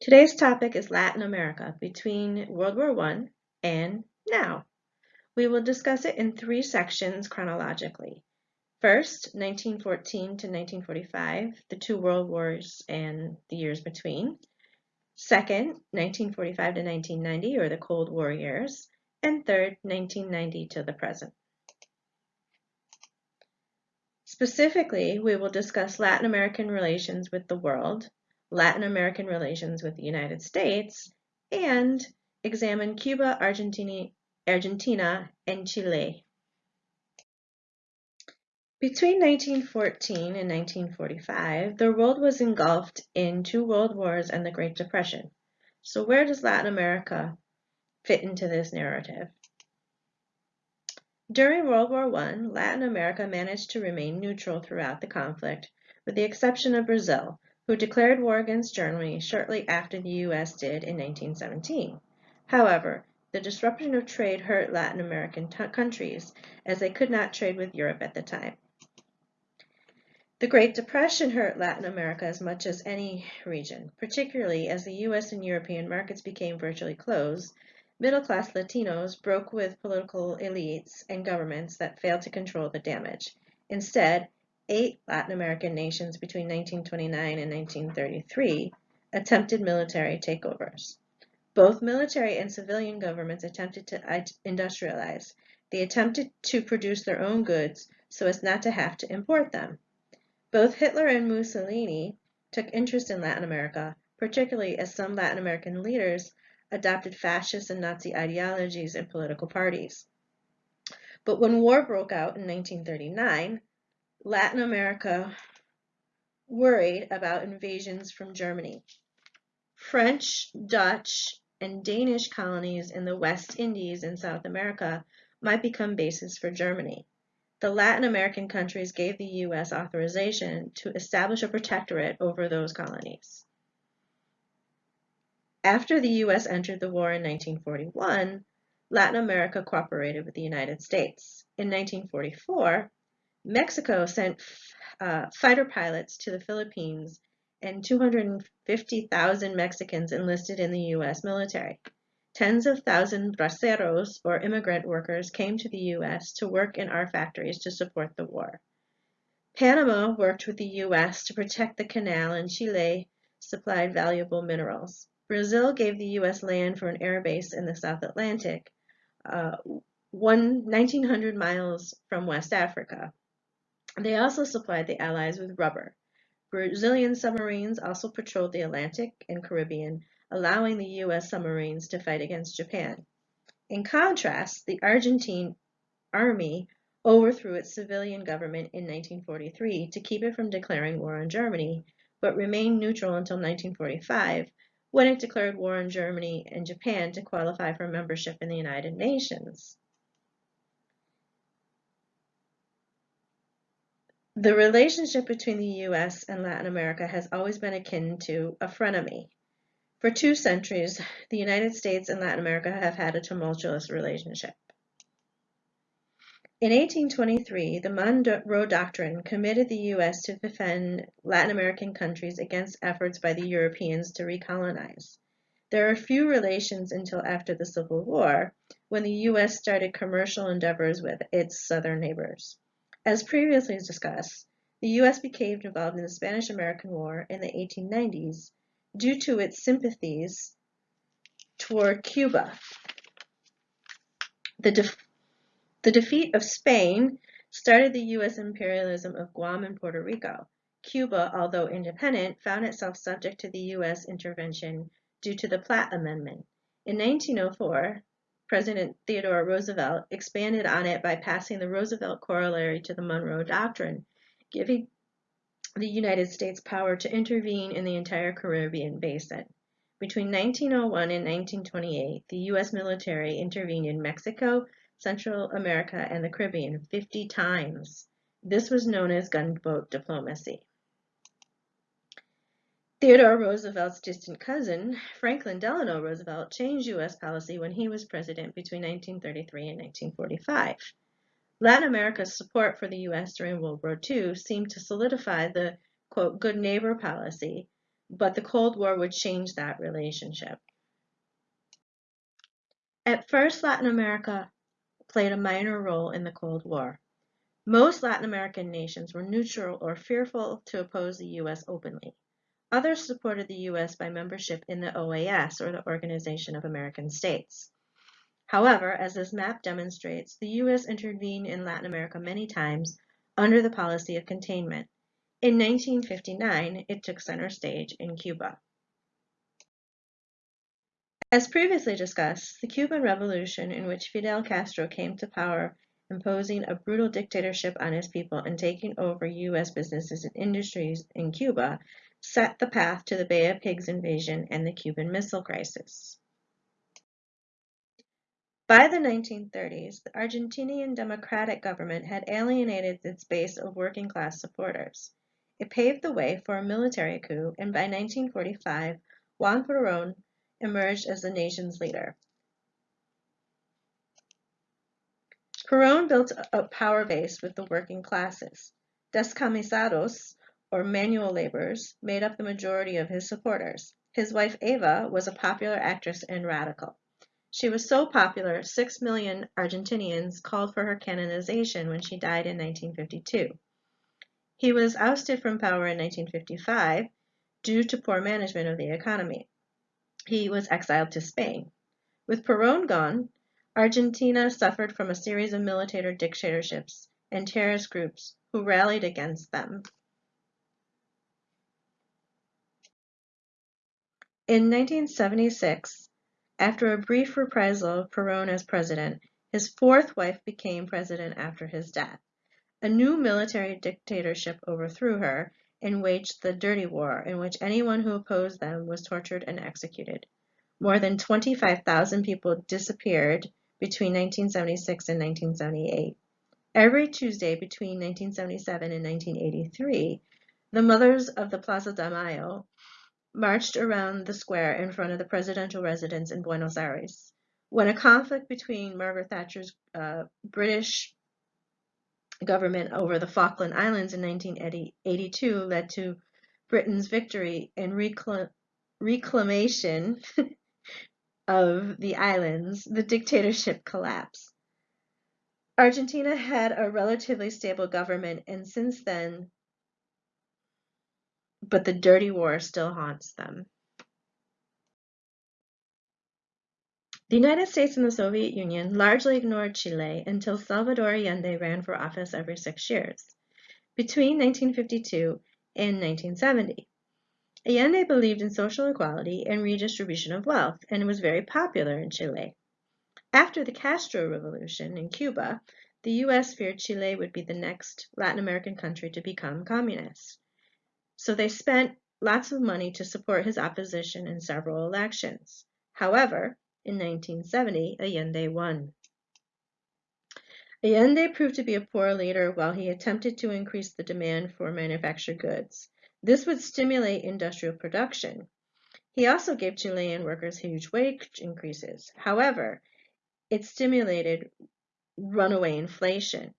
Today's topic is Latin America between World War I and now. We will discuss it in three sections chronologically. First, 1914 to 1945, the two world wars and the years between. Second, 1945 to 1990, or the Cold War years. And third, 1990 to the present. Specifically, we will discuss Latin American relations with the world, Latin American relations with the United States, and examine Cuba, Argentina, Argentina, and Chile. Between 1914 and 1945, the world was engulfed in two world wars and the Great Depression. So where does Latin America fit into this narrative? During World War I, Latin America managed to remain neutral throughout the conflict, with the exception of Brazil, who declared war against Germany shortly after the U.S. did in 1917. However, the disruption of trade hurt Latin American countries, as they could not trade with Europe at the time. The Great Depression hurt Latin America as much as any region, particularly as the U.S. and European markets became virtually closed, Middle-class Latinos broke with political elites and governments that failed to control the damage. Instead, eight Latin American nations between 1929 and 1933 attempted military takeovers. Both military and civilian governments attempted to industrialize. They attempted to produce their own goods so as not to have to import them. Both Hitler and Mussolini took interest in Latin America, particularly as some Latin American leaders adopted fascist and Nazi ideologies and political parties. But when war broke out in 1939, Latin America worried about invasions from Germany. French, Dutch, and Danish colonies in the West Indies and South America might become bases for Germany. The Latin American countries gave the U.S. authorization to establish a protectorate over those colonies. After the U.S. entered the war in 1941, Latin America cooperated with the United States. In 1944, Mexico sent uh, fighter pilots to the Philippines and 250,000 Mexicans enlisted in the U.S. military. Tens of thousands braceros, or immigrant workers, came to the U.S. to work in our factories to support the war. Panama worked with the U.S. to protect the canal and Chile supplied valuable minerals. Brazil gave the U.S. land for an air base in the South Atlantic, uh, one, 1,900 miles from West Africa. They also supplied the Allies with rubber. Brazilian submarines also patrolled the Atlantic and Caribbean, allowing the U.S. submarines to fight against Japan. In contrast, the Argentine army overthrew its civilian government in 1943 to keep it from declaring war on Germany, but remained neutral until 1945 when it declared war on Germany and Japan to qualify for membership in the United Nations. The relationship between the U.S. and Latin America has always been akin to a frenemy. For two centuries, the United States and Latin America have had a tumultuous relationship. In 1823, the Monroe Doctrine committed the U.S. to defend Latin American countries against efforts by the Europeans to recolonize. There are few relations until after the Civil War, when the U.S. started commercial endeavors with its southern neighbors. As previously discussed, the U.S. became involved in the Spanish-American War in the 1890s due to its sympathies toward Cuba. The the defeat of Spain started the U.S. imperialism of Guam and Puerto Rico. Cuba, although independent, found itself subject to the U.S. intervention due to the Platt Amendment. In 1904, President Theodore Roosevelt expanded on it by passing the Roosevelt Corollary to the Monroe Doctrine, giving the United States power to intervene in the entire Caribbean basin. Between 1901 and 1928, the U.S. military intervened in Mexico, Central America, and the Caribbean 50 times. This was known as gunboat diplomacy. Theodore Roosevelt's distant cousin, Franklin Delano Roosevelt, changed U.S. policy when he was president between 1933 and 1945. Latin America's support for the U.S. during World War II seemed to solidify the, quote, good neighbor policy but the Cold War would change that relationship. At first, Latin America played a minor role in the Cold War. Most Latin American nations were neutral or fearful to oppose the U.S. openly. Others supported the U.S. by membership in the OAS, or the Organization of American States. However, as this map demonstrates, the U.S. intervened in Latin America many times under the policy of containment. In 1959, it took center stage in Cuba. As previously discussed, the Cuban Revolution, in which Fidel Castro came to power imposing a brutal dictatorship on his people and taking over U.S. businesses and industries in Cuba, set the path to the Bay of Pigs invasion and the Cuban Missile Crisis. By the 1930s, the Argentinian democratic government had alienated its base of working class supporters. It paved the way for a military coup, and by 1945, Juan Perón emerged as the nation's leader. Perón built a power base with the working classes. Descamisados, or manual laborers, made up the majority of his supporters. His wife Eva was a popular actress and radical. She was so popular, six million Argentinians called for her canonization when she died in 1952. He was ousted from power in 1955 due to poor management of the economy. He was exiled to Spain. With Perón gone, Argentina suffered from a series of military dictatorships and terrorist groups who rallied against them. In 1976, after a brief reprisal of Perón as president, his fourth wife became president after his death. A new military dictatorship overthrew her and waged the Dirty War, in which anyone who opposed them was tortured and executed. More than 25,000 people disappeared between 1976 and 1978. Every Tuesday between 1977 and 1983, the mothers of the Plaza de Mayo marched around the square in front of the presidential residence in Buenos Aires. When a conflict between Margaret Thatcher's uh, British government over the Falkland Islands in 1982 led to Britain's victory and recl reclamation of the islands, the dictatorship collapsed. Argentina had a relatively stable government, and since then, but the dirty war still haunts them. The United States and the Soviet Union largely ignored Chile until Salvador Allende ran for office every six years, between 1952 and 1970. Allende believed in social equality and redistribution of wealth and was very popular in Chile. After the Castro Revolution in Cuba, the U.S. feared Chile would be the next Latin American country to become communist. So they spent lots of money to support his opposition in several elections. However, in 1970, Allende won. Allende proved to be a poor leader while he attempted to increase the demand for manufactured goods. This would stimulate industrial production. He also gave Chilean workers huge wage increases. However, it stimulated runaway inflation.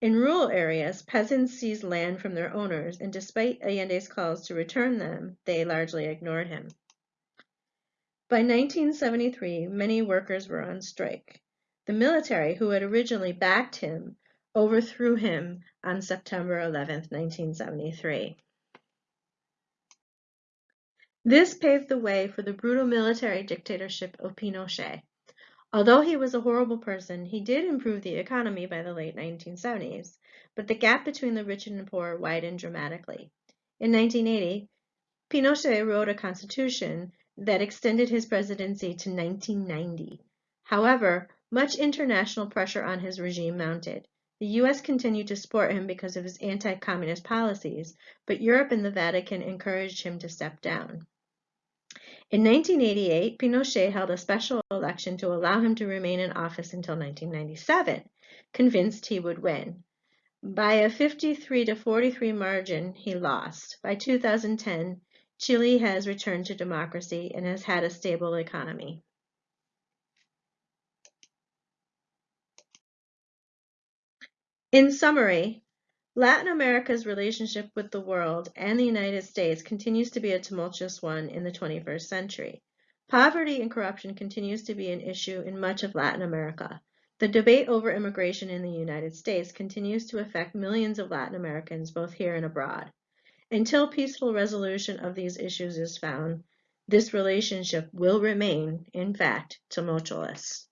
In rural areas, peasants seized land from their owners, and despite Allende's calls to return them, they largely ignored him. By 1973, many workers were on strike. The military, who had originally backed him, overthrew him on September 11, 1973. This paved the way for the brutal military dictatorship of Pinochet. Although he was a horrible person, he did improve the economy by the late 1970s, but the gap between the rich and the poor widened dramatically. In 1980, Pinochet wrote a constitution that extended his presidency to 1990. However, much international pressure on his regime mounted. The U.S. continued to support him because of his anti-communist policies, but Europe and the Vatican encouraged him to step down. In 1988, Pinochet held a special election to allow him to remain in office until 1997, convinced he would win. By a 53 to 43 margin, he lost. By 2010, Chile has returned to democracy and has had a stable economy. In summary, Latin America's relationship with the world and the United States continues to be a tumultuous one in the 21st century. Poverty and corruption continues to be an issue in much of Latin America. The debate over immigration in the United States continues to affect millions of Latin Americans both here and abroad. Until peaceful resolution of these issues is found, this relationship will remain, in fact, tumultuous.